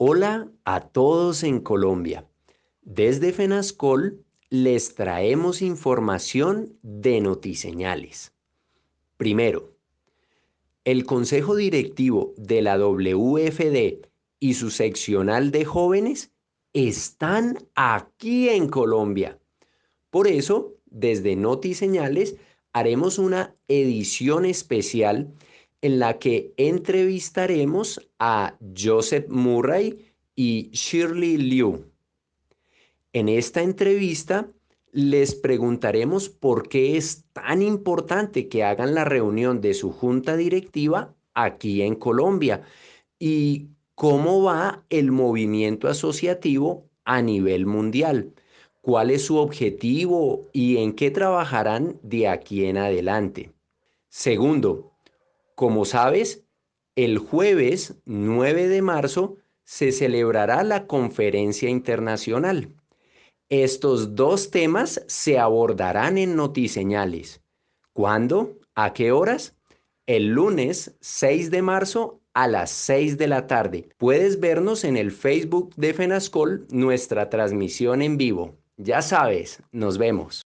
Hola a todos en Colombia. Desde FENASCOL les traemos información de Notiseñales. Primero, el Consejo Directivo de la WFD y su seccional de jóvenes están aquí en Colombia. Por eso, desde Notiseñales haremos una edición especial en la que entrevistaremos a Joseph Murray y Shirley Liu. En esta entrevista les preguntaremos por qué es tan importante que hagan la reunión de su junta directiva aquí en Colombia y cómo va el movimiento asociativo a nivel mundial, cuál es su objetivo y en qué trabajarán de aquí en adelante. Segundo, como sabes, el jueves 9 de marzo se celebrará la conferencia internacional. Estos dos temas se abordarán en Notiseñales. ¿Cuándo? ¿A qué horas? El lunes 6 de marzo a las 6 de la tarde. Puedes vernos en el Facebook de FENASCOL nuestra transmisión en vivo. Ya sabes, nos vemos.